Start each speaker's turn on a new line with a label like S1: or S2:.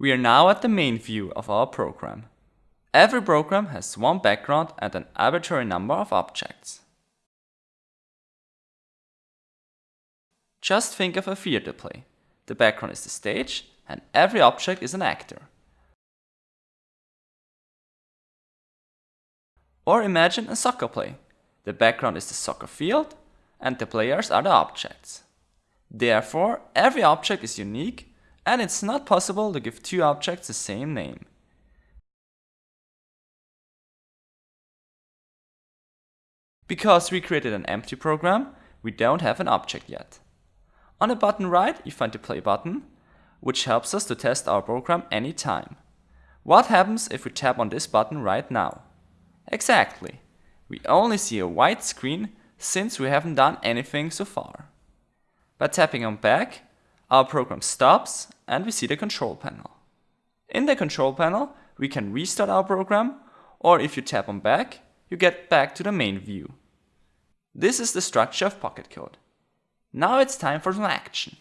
S1: We are now at the main view of our program. Every program has one background and an arbitrary number of objects. Just think of a theater play. The background is the stage and every object is an actor. Or imagine a soccer play. The background is the soccer field and the players are the objects. Therefore, every object is unique and it's not possible to give two objects the same name. Because we created an empty program, we don't have an object yet. On the button right, you find the play button, which helps us to test our program anytime. What happens if we tap on this button right now? Exactly. We only see a white screen since we haven't done anything so far. By tapping on back, our program stops and we see the control panel. In the control panel, we can restart our program or if you tap on back, you get back to the main view. This is the structure of Pocket Code. Now it's time for some action.